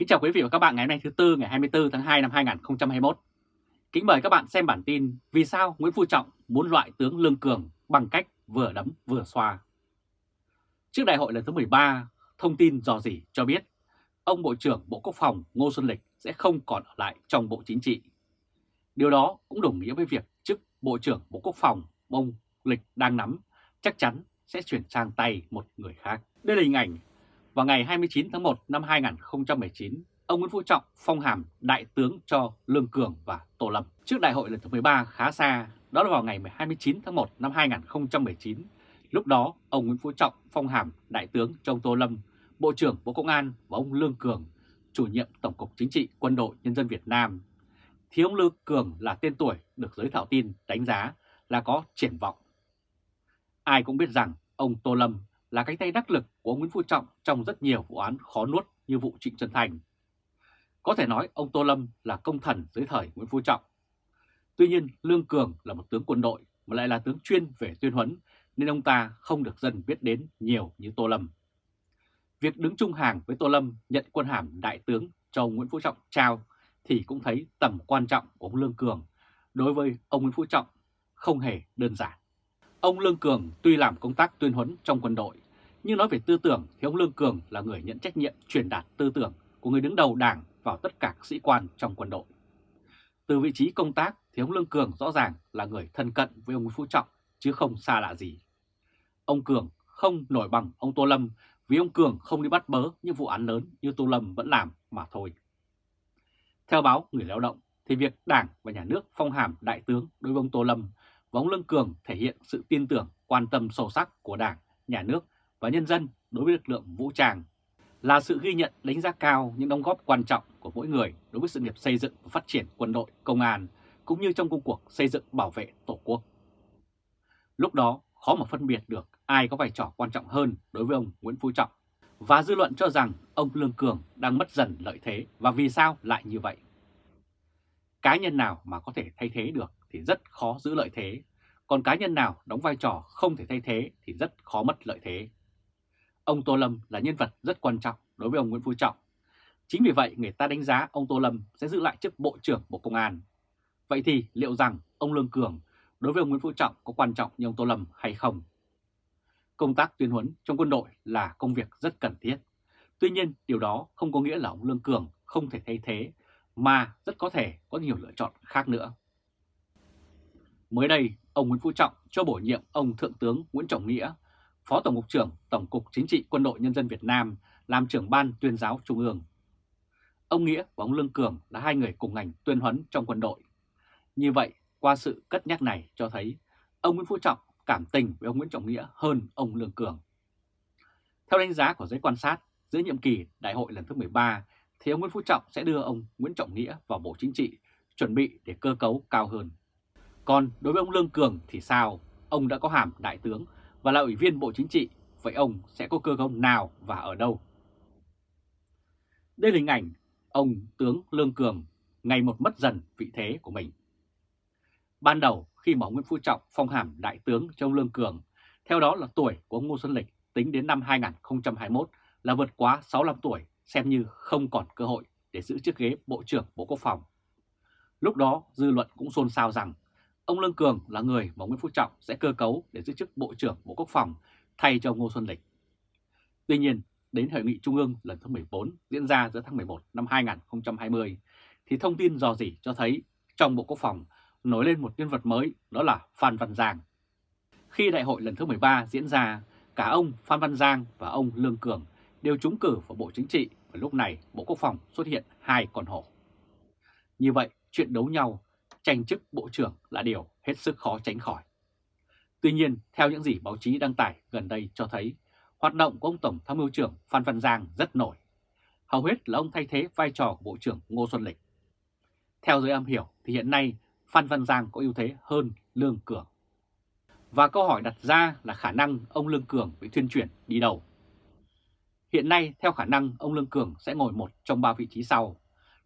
Kính chào quý vị và các bạn ngày hôm nay thứ Tư ngày 24 tháng 2 năm 2021. Kính mời các bạn xem bản tin Vì sao Nguyễn Phú Trọng muốn loại tướng Lương Cường bằng cách vừa đấm vừa xoa. Trước đại hội lần thứ 13, thông tin dò dỉ cho biết ông Bộ trưởng Bộ Quốc phòng Ngô Xuân Lịch sẽ không còn ở lại trong Bộ Chính trị. Điều đó cũng đồng nghĩa với việc chức Bộ trưởng Bộ Quốc phòng ông Lịch đang nắm chắc chắn sẽ chuyển sang tay một người khác. Đây là hình ảnh vào ngày 29 tháng 1 năm 2019, ông Nguyễn Phú Trọng phong hàm đại tướng cho Lương Cường và Tô Lâm. Trước đại hội lần thứ 13 khá xa, đó là vào ngày 29 tháng 1 năm 2019. Lúc đó, ông Nguyễn Phú Trọng phong hàm đại tướng cho ông Tô Lâm, Bộ trưởng Bộ Công an và ông Lương Cường, chủ nhiệm Tổng cục Chính trị Quân đội Nhân dân Việt Nam. Thì ông Lương Cường là tên tuổi được giới thảo tin đánh giá là có triển vọng. Ai cũng biết rằng ông Tô Lâm là cánh tay đắc lực của Nguyễn Phú Trọng trong rất nhiều vụ án khó nuốt như vụ Trịnh Xuân Thành. Có thể nói ông Tô Lâm là công thần dưới thời Nguyễn Phú Trọng. Tuy nhiên Lương Cường là một tướng quân đội mà lại là tướng chuyên về tuyên huấn nên ông ta không được dân biết đến nhiều như Tô Lâm. Việc đứng chung hàng với Tô Lâm nhận quân hàm đại tướng cho ông Nguyễn Phú Trọng trao thì cũng thấy tầm quan trọng của ông Lương Cường đối với ông Nguyễn Phú Trọng không hề đơn giản. Ông Lương Cường tuy làm công tác tuyên huấn trong quân đội, nhưng nói về tư tưởng thì ông Lương Cường là người nhận trách nhiệm truyền đạt tư tưởng của người đứng đầu đảng vào tất cả các sĩ quan trong quân đội. Từ vị trí công tác thì ông Lương Cường rõ ràng là người thân cận với ông Nguyễn Phú Trọng chứ không xa lạ gì. Ông Cường không nổi bằng ông Tô Lâm vì ông Cường không đi bắt bớ những vụ án lớn như Tô Lâm vẫn làm mà thôi. Theo báo Người Lao động thì việc Đảng và Nhà nước phong hàm đại tướng đối với ông Tô Lâm và ông Lương Cường thể hiện sự tin tưởng, quan tâm sâu sắc của Đảng, Nhà nước và nhân dân đối với lực lượng vũ trang, là sự ghi nhận đánh giá cao những đóng góp quan trọng của mỗi người đối với sự nghiệp xây dựng và phát triển quân đội, công an, cũng như trong công cuộc xây dựng bảo vệ Tổ quốc. Lúc đó khó mà phân biệt được ai có vai trò quan trọng hơn đối với ông Nguyễn Phú Trọng, và dư luận cho rằng ông Lương Cường đang mất dần lợi thế và vì sao lại như vậy. Cá nhân nào mà có thể thay thế được thì rất khó giữ lợi thế, còn cá nhân nào đóng vai trò không thể thay thế thì rất khó mất lợi thế. Ông Tô Lâm là nhân vật rất quan trọng đối với ông Nguyễn Phú Trọng. Chính vì vậy người ta đánh giá ông Tô Lâm sẽ giữ lại chức Bộ trưởng Bộ Công an. Vậy thì liệu rằng ông Lương Cường đối với ông Nguyễn Phú Trọng có quan trọng như ông Tô Lâm hay không? Công tác tuyên huấn trong quân đội là công việc rất cần thiết. Tuy nhiên điều đó không có nghĩa là ông Lương Cường không thể thay thế mà rất có thể có nhiều lựa chọn khác nữa. Mới đây, ông Nguyễn Phú Trọng cho bổ nhiệm ông Thượng tướng Nguyễn Trọng Nghĩa, Phó Tổng cục trưởng Tổng cục Chính trị Quân đội Nhân dân Việt Nam làm trưởng ban tuyên giáo Trung ương. Ông Nghĩa và ông Lương Cường là hai người cùng ngành tuyên huấn trong quân đội. Như vậy, qua sự cất nhắc này cho thấy ông Nguyễn Phú Trọng cảm tình với ông Nguyễn Trọng Nghĩa hơn ông Lương Cường. Theo đánh giá của giới quan sát, dưới nhiệm kỳ đại hội lần thứ 13 thì ông Nguyễn Phú Trọng sẽ đưa ông Nguyễn Trọng Nghĩa vào Bộ Chính trị, chuẩn bị để cơ cấu cao hơn. Còn đối với ông Lương Cường thì sao? Ông đã có hàm đại tướng và là ủy viên Bộ Chính trị, vậy ông sẽ có cơ công nào và ở đâu? Đây là hình ảnh ông tướng Lương Cường ngày một mất dần vị thế của mình. Ban đầu khi mà ông Nguyễn Phú Trọng phong hàm đại tướng cho ông Lương Cường, theo đó là tuổi của ông Ngô Xuân Lịch tính đến năm 2021 là vượt quá 65 tuổi, xem như không còn cơ hội để giữ chiếc ghế Bộ trưởng Bộ Quốc phòng. Lúc đó dư luận cũng xôn xao rằng ông Lương Cường là người mà Nguyễn Phú Trọng sẽ cơ cấu để giữ chức Bộ trưởng Bộ Quốc phòng thay cho Ngô Xuân Lịch. Tuy nhiên, đến Hội nghị Trung ương lần thứ 14 diễn ra giữa tháng 11 năm 2020, thì thông tin dò dỉ cho thấy trong Bộ Quốc phòng nổi lên một nhân vật mới đó là Phan Văn Giang. Khi đại hội lần thứ 13 diễn ra, cả ông Phan Văn Giang và ông Lương Cường đều trúng cử vào Bộ Chính trị và lúc này Bộ Quốc phòng xuất hiện hai con hổ. Như vậy, chuyện đấu nhau, tranh chức Bộ trưởng là điều hết sức khó tránh khỏi. Tuy nhiên, theo những gì báo chí đăng tải gần đây cho thấy, hoạt động của ông Tổng tham mưu trưởng Phan Văn Giang rất nổi. Hầu hết là ông thay thế vai trò của Bộ trưởng Ngô Xuân Lịch. Theo giới âm hiểu thì hiện nay Phan Văn Giang có ưu thế hơn Lương Cường. Và câu hỏi đặt ra là khả năng ông Lương Cường bị thuyên chuyển đi đâu? Hiện nay theo khả năng ông Lương Cường sẽ ngồi một trong ba vị trí sau.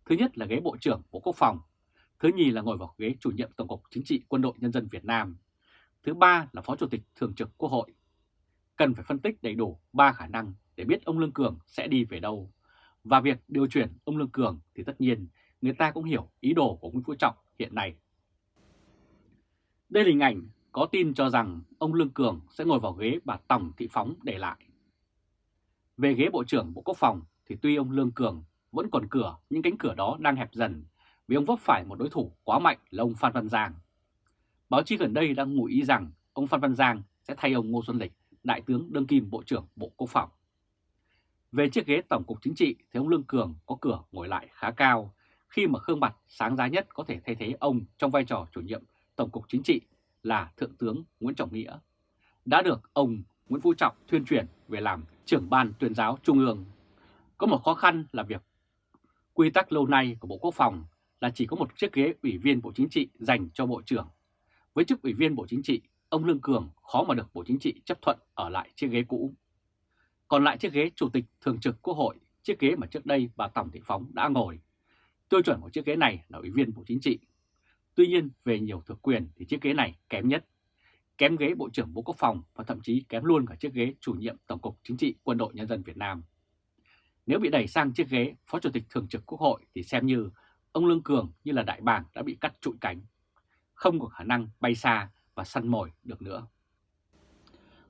Thứ nhất là ghế Bộ trưởng Bộ Quốc phòng. Thứ nhì là ngồi vào ghế chủ nhiệm Tổng cục Chính trị Quân đội Nhân dân Việt Nam. Thứ ba là Phó Chủ tịch Thường trực Quốc hội. Cần phải phân tích đầy đủ ba khả năng để biết ông Lương Cường sẽ đi về đâu. Và việc điều chuyển ông Lương Cường thì tất nhiên người ta cũng hiểu ý đồ của Nguyễn Phú Trọng hiện nay. Đây là hình ảnh có tin cho rằng ông Lương Cường sẽ ngồi vào ghế bà Tòng Thị Phóng để lại. Về ghế Bộ trưởng Bộ Quốc phòng thì tuy ông Lương Cường vẫn còn cửa, nhưng cánh cửa đó đang hẹp dần vì ông vấp phải một đối thủ quá mạnh là ông Phan Văn Giang. Báo chí gần đây đang ngụ ý rằng ông Phan Văn Giang sẽ thay ông Ngô Xuân Lịch, Đại tướng đương kim Bộ trưởng Bộ Quốc phòng. Về chiếc ghế Tổng cục Chính trị thì ông Lương Cường có cửa ngồi lại khá cao khi mà Khương mặt sáng giá nhất có thể thay thế ông trong vai trò chủ nhiệm Tổng cục Chính trị là Thượng tướng Nguyễn Trọng Nghĩa, đã được ông Nguyễn Phú Trọng thuyên chuyển về làm trưởng ban tuyên giáo Trung ương. Có một khó khăn là việc quy tắc lâu nay của Bộ Quốc phòng là chỉ có một chiếc ghế ủy viên Bộ Chính trị dành cho Bộ trưởng. Với chức ủy viên Bộ Chính trị, ông Lương Cường khó mà được Bộ Chính trị chấp thuận ở lại chiếc ghế cũ. Còn lại chiếc ghế Chủ tịch Thường trực Quốc hội, chiếc ghế mà trước đây bà Tổng Thị Phóng đã ngồi. Tiêu chuẩn của chiếc ghế này là ủy viên Bộ Chính trị. Tuy nhiên, về nhiều thực quyền thì chiếc ghế này kém nhất. Kém ghế Bộ trưởng Bộ Quốc phòng và thậm chí kém luôn cả chiếc ghế chủ nhiệm Tổng cục Chính trị Quân đội Nhân dân Việt Nam. Nếu bị đẩy sang chiếc ghế Phó Chủ tịch Thường trực Quốc hội thì xem như ông Lương Cường như là đại bàng đã bị cắt trụi cánh, không có khả năng bay xa và săn mồi được nữa.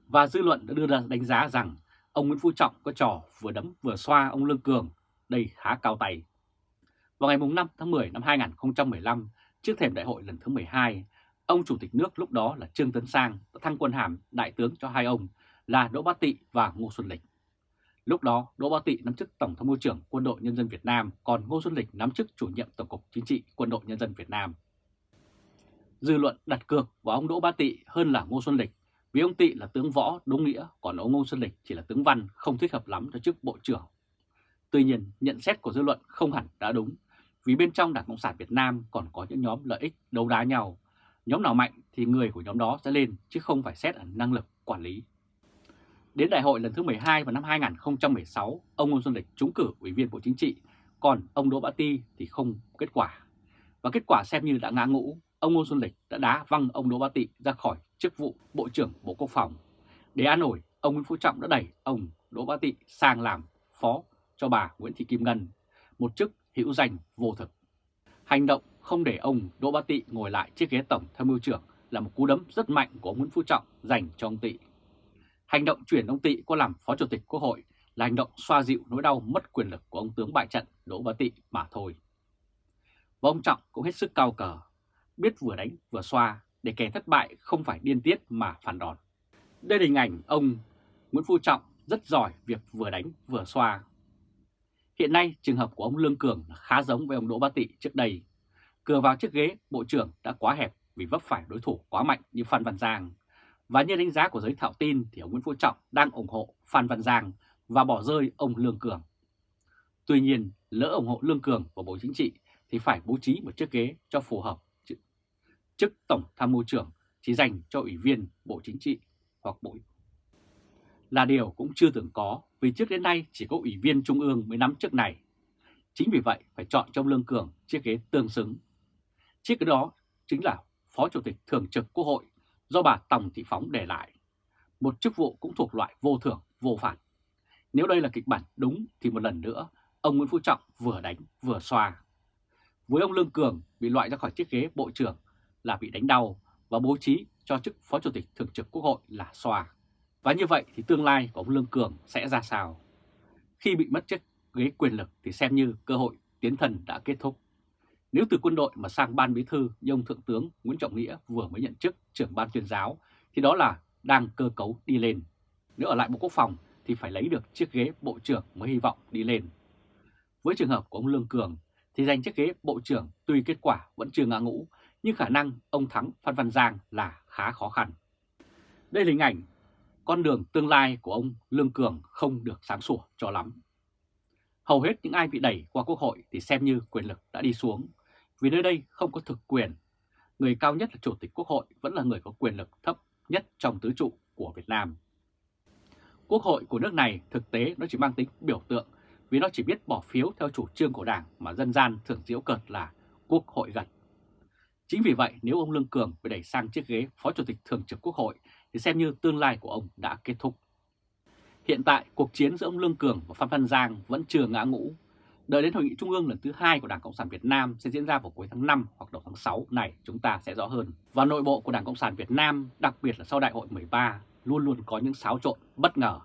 Và dư luận đã đưa ra đánh giá rằng ông Nguyễn Phú Trọng có trò vừa đấm vừa xoa ông Lương Cường, đây khá cao tay. Vào ngày 5 tháng 10 năm 2015, trước thềm đại hội lần thứ 12, ông Chủ tịch nước lúc đó là Trương Tấn Sang đã thăng quân hàm đại tướng cho hai ông là Đỗ Bá Tị và Ngô Xuân Lịch. Lúc đó, Đỗ Ba Tị nắm chức Tổng tham mưu trưởng Quân đội Nhân dân Việt Nam, còn Ngô Xuân Lịch nắm chức chủ nhiệm Tổng cục Chính trị Quân đội Nhân dân Việt Nam. Dư luận đặt cược vào ông Đỗ Ba Tị hơn là Ngô Xuân Lịch, vì ông Tị là tướng võ đúng nghĩa, còn ông Ngô Xuân Lịch chỉ là tướng văn không thích hợp lắm cho chức Bộ trưởng. Tuy nhiên, nhận xét của dư luận không hẳn đã đúng, vì bên trong Đảng Cộng sản Việt Nam còn có những nhóm lợi ích đấu đá nhau. Nhóm nào mạnh thì người của nhóm đó sẽ lên, chứ không phải xét ở năng lực quản lý. Đến đại hội lần thứ 12 vào năm 2016, ông Ngô Xuân Lịch trúng cử Ủy viên Bộ Chính trị, còn ông Đỗ Bá Ti thì không kết quả. Và kết quả xem như đã ngã ngũ, ông Ngô Xuân Lịch đã đá văng ông Đỗ Bá Tị ra khỏi chức vụ Bộ trưởng Bộ Quốc phòng. Để an ủi, ông Nguyễn Phú Trọng đã đẩy ông Đỗ Bá Tị sang làm phó cho bà Nguyễn Thị Kim Ngân, một chức hữu danh vô thực. Hành động không để ông Đỗ Bá Tị ngồi lại chiếc ghế tổng tham mưu trưởng là một cú đấm rất mạnh của ông Nguyễn Phú Trọng dành cho ông Tị. Hành động chuyển ông Tị qua làm Phó Chủ tịch Quốc hội là hành động xoa dịu nỗi đau mất quyền lực của ông tướng bại trận Đỗ Bá Tị mà thôi. Và ông Trọng cũng hết sức cao cờ, biết vừa đánh vừa xoa để kẻ thất bại không phải điên tiết mà phản đòn. Đây là hình ảnh ông Nguyễn Phú Trọng rất giỏi việc vừa đánh vừa xoa. Hiện nay trường hợp của ông Lương Cường khá giống với ông Đỗ Bá Tị trước đây. Cửa vào chiếc ghế bộ trưởng đã quá hẹp vì vấp phải đối thủ quá mạnh như Phan Văn Giang và như đánh giá của giới thạo tin thì ông Nguyễn Phú Trọng đang ủng hộ Phan Văn Giang và bỏ rơi ông Lương Cường. Tuy nhiên, lỡ ủng hộ Lương Cường và Bộ Chính trị thì phải bố trí một chiếc ghế cho phù hợp. Chức Tổng Tham mưu trưởng chỉ dành cho Ủy viên Bộ Chính trị hoặc Bộ là điều cũng chưa từng có vì trước đến nay chỉ có Ủy viên Trung ương mới nắm chức này. Chính vì vậy phải chọn trong Lương Cường chiếc ghế tương xứng. Chiếc ghế đó chính là Phó Chủ tịch Thường trực Quốc hội do bà Tòng Thị Phóng để lại. Một chức vụ cũng thuộc loại vô thưởng, vô phạt. Nếu đây là kịch bản đúng thì một lần nữa, ông Nguyễn Phú Trọng vừa đánh vừa xoa. Với ông Lương Cường bị loại ra khỏi chiếc ghế bộ trưởng là bị đánh đau và bố trí cho chức Phó Chủ tịch Thường trực Quốc hội là xoa. Và như vậy thì tương lai của ông Lương Cường sẽ ra sao? Khi bị mất chức ghế quyền lực thì xem như cơ hội tiến thần đã kết thúc. Nếu từ quân đội mà sang ban bí thư như ông Thượng tướng Nguyễn Trọng Nghĩa vừa mới nhận chức trưởng ban tuyên giáo, thì đó là đang cơ cấu đi lên. Nếu ở lại Bộ Quốc phòng thì phải lấy được chiếc ghế Bộ trưởng mới hy vọng đi lên. Với trường hợp của ông Lương Cường thì giành chiếc ghế Bộ trưởng tuy kết quả vẫn chưa ngã ngũ, nhưng khả năng ông thắng, Phan Văn Giang là khá khó khăn. Đây là hình ảnh con đường tương lai của ông Lương Cường không được sáng sủa cho lắm. Hầu hết những ai bị đẩy qua Quốc hội thì xem như quyền lực đã đi xuống vì nơi đây không có thực quyền. Người cao nhất là Chủ tịch Quốc hội vẫn là người có quyền lực thấp nhất trong tứ trụ của Việt Nam. Quốc hội của nước này thực tế nó chỉ mang tính biểu tượng vì nó chỉ biết bỏ phiếu theo chủ trương của Đảng mà dân gian thường diễu cợt là Quốc hội gật. Chính vì vậy, nếu ông Lương Cường bị đẩy sang chiếc ghế Phó Chủ tịch Thường trực Quốc hội thì xem như tương lai của ông đã kết thúc. Hiện tại, cuộc chiến giữa ông Lương Cường và Phan Văn Giang vẫn chưa ngã ngũ Đợi đến hội nghị trung ương lần thứ hai của Đảng Cộng sản Việt Nam sẽ diễn ra vào cuối tháng 5 hoặc đầu tháng 6 này chúng ta sẽ rõ hơn. Và nội bộ của Đảng Cộng sản Việt Nam, đặc biệt là sau đại hội 13, luôn luôn có những xáo trộn bất ngờ.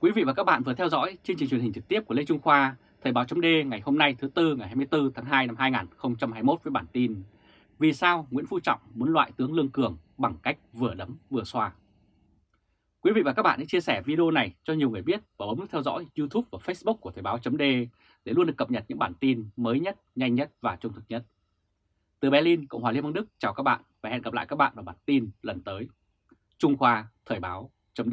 Quý vị và các bạn vừa theo dõi chương trình truyền hình trực tiếp của Lê Trung Khoa, Thời báo chấm ngày hôm nay thứ Tư ngày 24 tháng 2 năm 2021 với bản tin Vì sao Nguyễn Phú Trọng muốn loại tướng Lương Cường bằng cách vừa đấm vừa xoa. Quý vị và các bạn hãy chia sẻ video này cho nhiều người biết và bấm nút theo dõi YouTube và Facebook của Thời báo .d để luôn được cập nhật những bản tin mới nhất, nhanh nhất và trung thực nhất. Từ Berlin, Cộng hòa Liên bang Đức chào các bạn và hẹn gặp lại các bạn vào bản tin lần tới. Trung Khoa Thời báo chấm